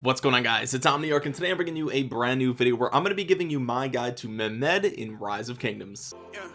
what's going on guys? It's omniarch and today i'm bringing you a brand new video where i'm going to be giving you my guide to Mehmed in rise of kingdoms. Yeah,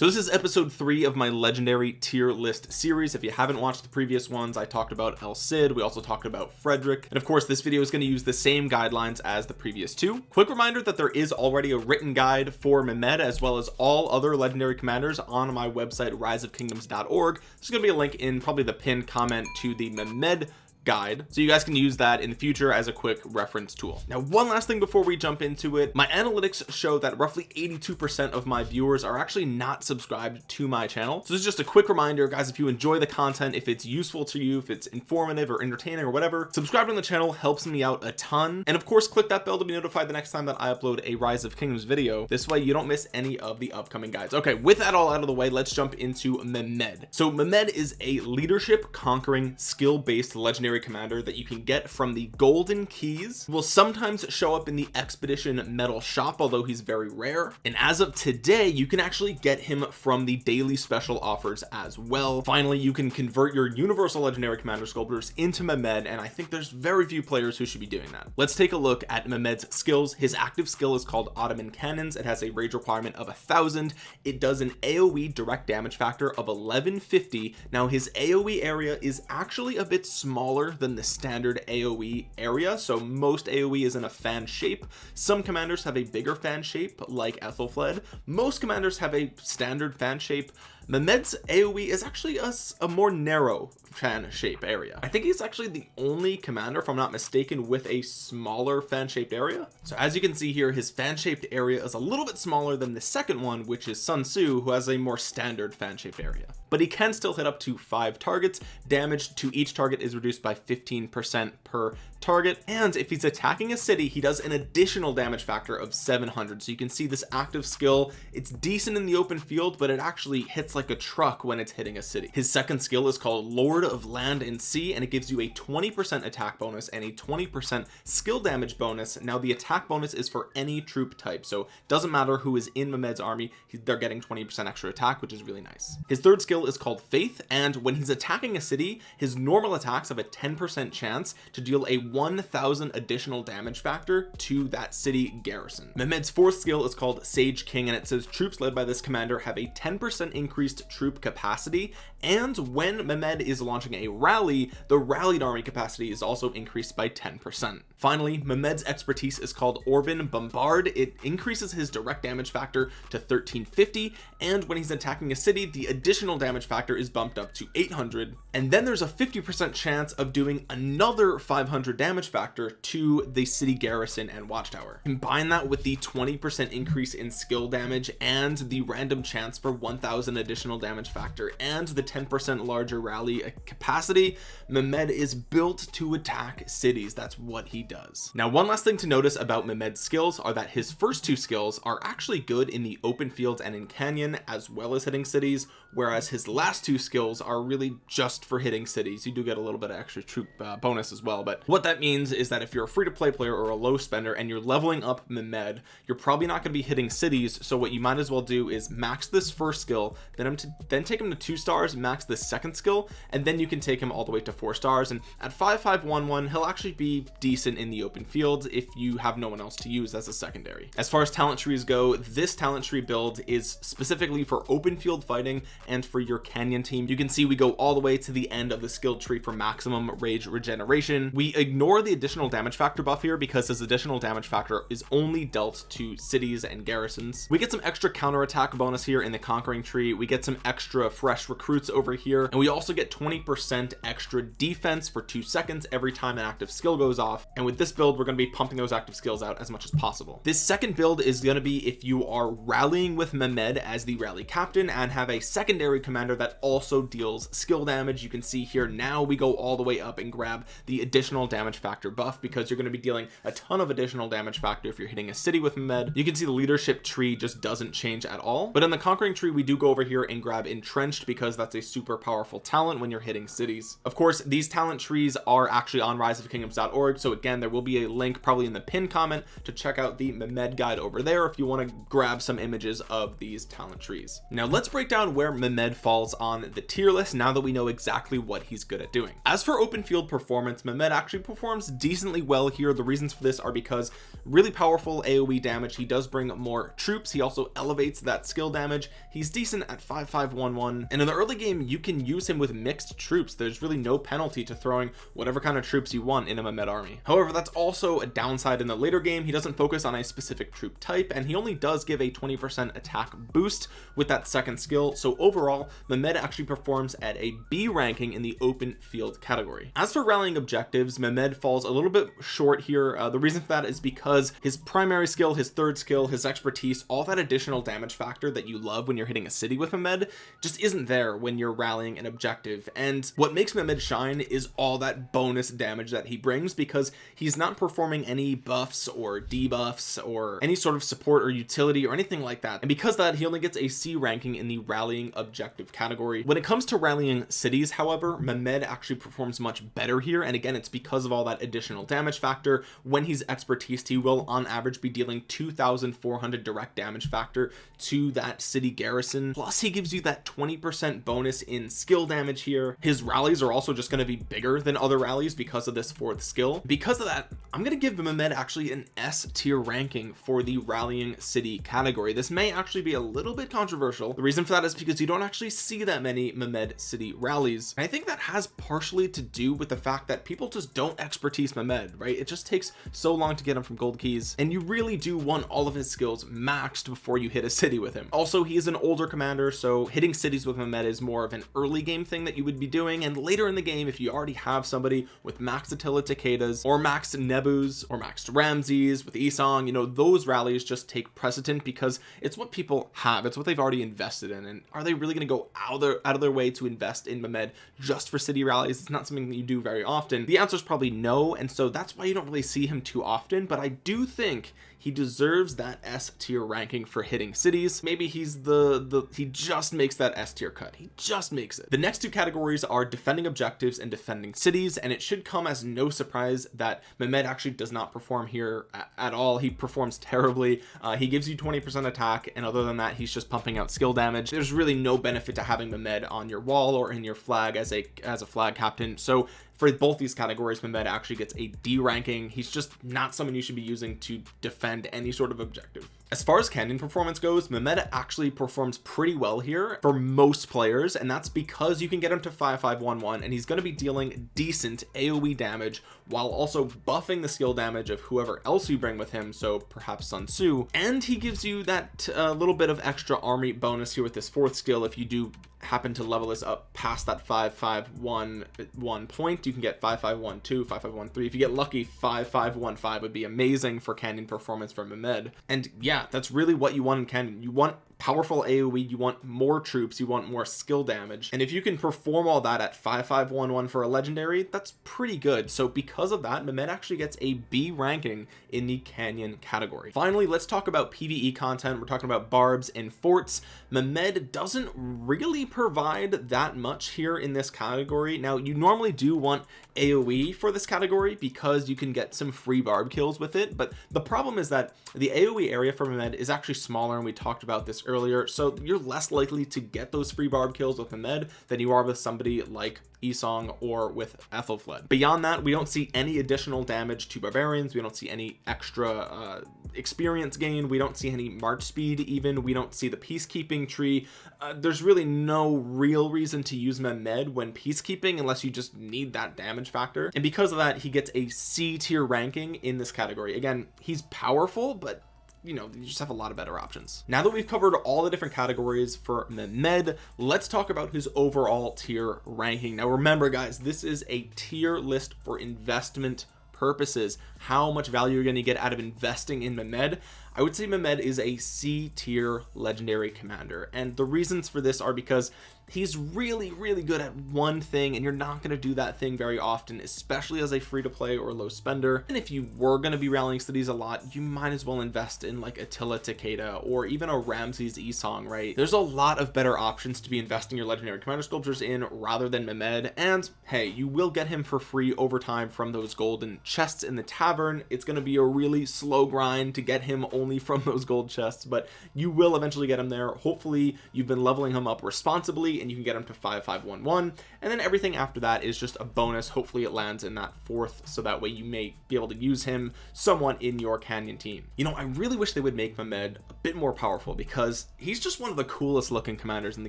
so this is episode three of my legendary tier list series. If you haven't watched the previous ones I talked about El Cid. We also talked about Frederick. And of course this video is going to use the same guidelines as the previous two. Quick reminder that there is already a written guide for Mehmed as well as all other legendary commanders on my website riseofkingdoms.org there's going to be a link in probably the pinned comment to the Mehmed guide. So you guys can use that in the future as a quick reference tool. Now one last thing before we jump into it. My analytics show that roughly 82 percent of my viewers are actually not subscribed to my channel. So this is just a quick reminder guys if you enjoy the content if it's useful to you if it's informative or entertaining or whatever subscribing to the channel helps me out a ton. And of course click that bell to be notified the next time that I upload a rise of kingdoms video. This way you don't miss any of the upcoming guides. Okay with that all out of the way let's jump into Mehmed. So Mehmed is a leadership conquering skill based legendary legendary commander that you can get from the golden keys will sometimes show up in the expedition medal shop although he's very rare. And as of today you can actually get him from the daily special offers as well. Finally you can convert your universal legendary commander sculptures into Mehmed and I think there's very few players who should be doing that. Let's take a look at Mehmed's skills. His active skill is called Ottoman cannons. It has a rage requirement of a thousand. It does an AoE direct damage factor of 1150 now his AoE area is actually a bit smaller smaller than the standard AoE area so most AoE is in a fan shape. Some commanders have a bigger fan shape like Ethelfled. Most commanders have a standard fan shape Mehmed's AoE is actually a, a more narrow fan shape area. I think he's actually the only commander if I'm not mistaken with a smaller fan shaped area. So as you can see here his fan shaped area is a little bit smaller than the second one which is Sun Tzu who has a more standard fan shaped area. But he can still hit up to five targets. Damage to each target is reduced by 15 percent per target. And if he's attacking a city he does an additional damage factor of 700 so you can see this active skill it's decent in the open field but it actually hits like a truck when it's hitting a city. His second skill is called Lord of Land and Sea and it gives you a 20 percent attack bonus and a 20 percent skill damage bonus. Now the attack bonus is for any troop type so doesn't matter who is in Mehmed's army they're getting 20 percent extra attack which is really nice. His third skill is called Faith and when he's attacking a city his normal attacks have a 10 percent chance to deal a 1000 additional damage factor to that city garrison. Mehmed's fourth skill is called Sage King and it says troops led by this commander have a 10 percent increased troop capacity. And when Mehmed is launching a rally the rallied army capacity is also increased by 10 percent finally Mehmed's expertise is called Orban Bombard. It increases his direct damage factor to 1350 and when he's attacking a city the additional damage factor is bumped up to 800 and then there's a 50 percent chance of doing another 500 damage factor to the city garrison and watchtower. Combine that with the 20 percent increase in skill damage and the random chance for 1000 additional damage factor and the 10 percent larger rally capacity Mehmed is built to attack cities. That's what he does. Now one last thing to notice about Mehmed's skills are that his first two skills are actually good in the open fields and in canyon as well as hitting cities whereas his last two skills are really just for hitting cities. You do get a little bit of extra troop uh, bonus as well but what that means is that if you're a free-to-play player or a low spender and you're leveling up Mehmed you're probably not going to be hitting cities so what you might as well do is max this first skill then him to then take him to two stars max the second skill and then you can take him all the way to four stars and at 5511 he'll actually be decent in the open field if you have no one else to use as a secondary. As far as talent trees go this talent tree build is specifically for open field fighting and for your canyon team. You can see we go all the way to the end of the skill tree for maximum rage regeneration. We ignore the additional damage factor buff here because this additional damage factor is only dealt to cities and garrisons. We get some extra counter attack bonus here in the conquering tree. We get some extra fresh recruits over here. And we also get 20 percent extra defense for two seconds every time an active skill goes off. And with this build we're going to be pumping those active skills out as much as possible. This second build is going to be if you are rallying with Mehmed as the rally captain and have a secondary commander that also deals skill damage. You can see here now we go all the way up and grab the additional damage factor buff because you're going to be dealing a ton of additional damage factor if you're hitting a city with Mehmed. You can see the leadership tree just doesn't change at all. But in the conquering tree we do go over here and grab entrenched because that's a super powerful talent when you're hitting cities. Of course these talent trees are actually on riseofkingdoms.org so again again there will be a link probably in the pin comment to check out the Mehmed guide over there if you want to grab some images of these talent trees. Now let's break down where Mehmed falls on the tier list now that we know exactly what he's good at doing. As for open field performance Mehmed actually performs decently well here. The reasons for this are because really powerful aoe damage. He does bring more troops. He also elevates that skill damage. He's decent at 5511 and in the early game you can use him with mixed troops. There's really no penalty to throwing whatever kind of troops you want in a Mehmed army. However that's also a downside in the later game. He doesn't focus on a specific troop type and he only does give a 20 percent attack boost with that second skill. So overall Mehmed actually performs at a B ranking in the open field category. As for rallying objectives Mehmed falls a little bit short here. Uh, the reason for that is because his primary skill his third skill his expertise all that additional damage factor that you love when you're hitting a city with Mehmed just isn't there when you're rallying an objective. And what makes Mehmed shine is all that bonus damage that he brings because he's not performing any buffs or debuffs or any sort of support or utility or anything like that. And because that he only gets a C ranking in the rallying objective category. When it comes to rallying cities however Mehmed actually performs much better here. And again it's because of all that additional damage factor. When he's expertise he will on average be dealing 2400 direct damage factor to that city garrison. Plus he gives you that 20 percent bonus in skill damage here. His rallies are also just going to be bigger than other rallies because of this fourth skill because of that I'm going to give Mehmed actually an S tier ranking for the rallying city category. This may actually be a little bit controversial. The reason for that is because you don't actually see that many Mehmed city rallies. And I think that has partially to do with the fact that people just don't expertise Mehmed right? It just takes so long to get him from gold keys and you really do want all of his skills maxed before you hit a city with him. Also he is an older commander so hitting cities with Mehmed is more of an early game thing that you would be doing. And later in the game if you already have somebody with max Attila Takedas or max Nebus or max Ramses with Isong you know those rallies just take precedent because it's what people have it's what they've already invested in and are they really going to go out of their out of their way to invest in Mehmed just for city rallies? It's not something that you do very often. The answer is probably no and so that's why you don't really see him too often but I do think he deserves that S tier ranking for hitting cities. Maybe he's the the he just makes that S tier cut. He just makes it. The next two categories are defending objectives and defending cities and it should come as no surprise that Mehmed actually does not perform here at all. He performs terribly. Uh, he gives you 20 percent attack and other than that he's just pumping out skill damage. There's really no benefit to having Mehmed on your wall or in your flag as a as a flag captain. So for both these categories Mehmed actually gets a D ranking. He's just not someone you should be using to defend any sort of objective. As far as canyon performance goes Mehmed actually performs pretty well here for most players and that's because you can get him to 5511 and he's going to be dealing decent aoe damage while also buffing the skill damage of whoever else you bring with him so perhaps Sun Tzu. And he gives you that uh, little bit of extra army bonus here with this fourth skill if you do happen to level this up past that 5511 point you can get 5512 5513 if you get lucky 5515 would be amazing for canyon performance from Mehmed and yeah that's really what you want in canyon. You want powerful aoe you want more troops you want more skill damage. And if you can perform all that at 5511 for a legendary that's pretty good. So because of that Mehmed actually gets a b ranking in the canyon category. Finally let's talk about pve content. We're talking about barbs and forts. Mehmed doesn't really provide that much here in this category. Now you normally do want aoe for this category because you can get some free barb kills with it but the problem is that the aoe area for Mehmed is actually smaller and we talked about this earlier so you're less likely to get those free barb kills with Mehmed than you are with somebody like Isong or with Ethelfled. Beyond that we don't see any additional damage to barbarians. We don't see any extra uh, experience gain. We don't see any march speed even. We don't see the peacekeeping tree. Uh, there's really no real reason to use Mehmed when peacekeeping unless you just need that damage factor. And because of that he gets a C tier ranking in this category. Again he's powerful but you know you just have a lot of better options. Now that we've covered all the different categories for Mehmed let's talk about his overall tier ranking. Now remember guys this is a tier list for investment purposes. How much value you're going to get out of investing in Mehmed? I would say Mehmed is a C tier legendary commander. And the reasons for this are because he's really really good at one thing and you're not going to do that thing very often especially as a free to play or low spender. And if you were going to be rallying cities a lot you might as well invest in like Attila Takeda or even a Ramses Esong right? There's a lot of better options to be investing your legendary commander sculptures in rather than Mehmed. And hey you will get him for free over time from those golden chests in the tavern. It's going to be a really slow grind to get him only from those gold chests but you will eventually get him there. Hopefully you've been leveling him up responsibly and you can get him to 5511 and then everything after that is just a bonus. Hopefully it lands in that fourth so that way you may be able to use him someone in your canyon team. You know I really wish they would make Mehmed a bit more powerful because he's just one of the coolest looking commanders in the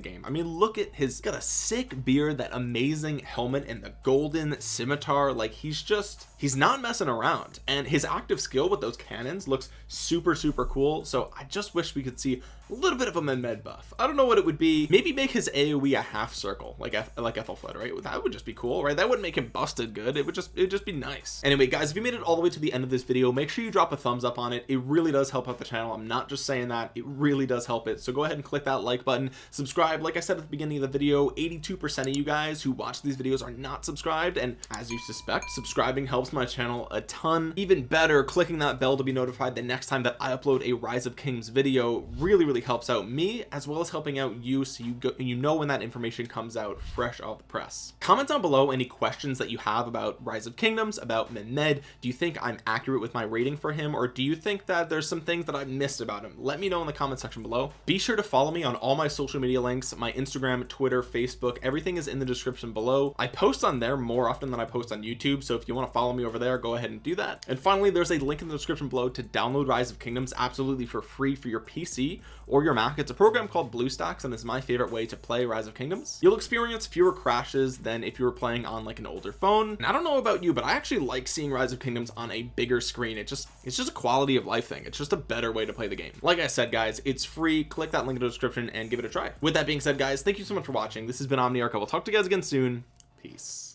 game. I mean look at his got a sick beard that amazing helmet and the golden scimitar. Like he's just he's not messing around. And his active skill with those cannons looks super super cool. So I just wish we could see a little bit of a Mehmed buff. I don't know what it would be. Maybe make his AoE a half circle like like Ethelflaed right? That would just be cool right? That wouldn't make him busted good. It would just it would just be nice. Anyway guys if you made it all the way to the end of this video make sure you drop a thumbs up on it. It really does help out the channel. I'm not just saying that. It really does help it. So go ahead and click that like button. Subscribe. Like I said at the beginning of the video 82% of you guys who watch these videos are not subscribed. And as you suspect subscribing helps my channel a ton. Even better clicking that bell to be notified the next time that I upload a rise of kings video really really helps out me as well as helping out you so you go you know when that information comes out fresh off the press. Comment down below any questions that you have about rise of kingdoms about Mehmed. Do you think I'm accurate with my rating for him or do you think that there's some things that I missed about him? Let me know in the comment section below. Be sure to follow me on all my social media links my Instagram Twitter Facebook. Everything is in the description below. I post on there more often than I post on YouTube so if you want to follow me over there go ahead and do that. And finally there's a link in the description below to download rise of kingdoms absolutely for free for your PC or your Mac. It's a program called BlueStacks and it's my favorite way to play rise of kingdoms. You'll experience fewer crashes than if you were playing on like an older phone. And I don't know about you but I actually like seeing rise of kingdoms on a bigger screen. It just it's just a quality of life thing. It's just a better way to play the game. Like I said guys it's free. Click that link in the description and give it a try. With that being said guys thank you so much for watching. This has been Omniarch I will talk to you guys again soon. Peace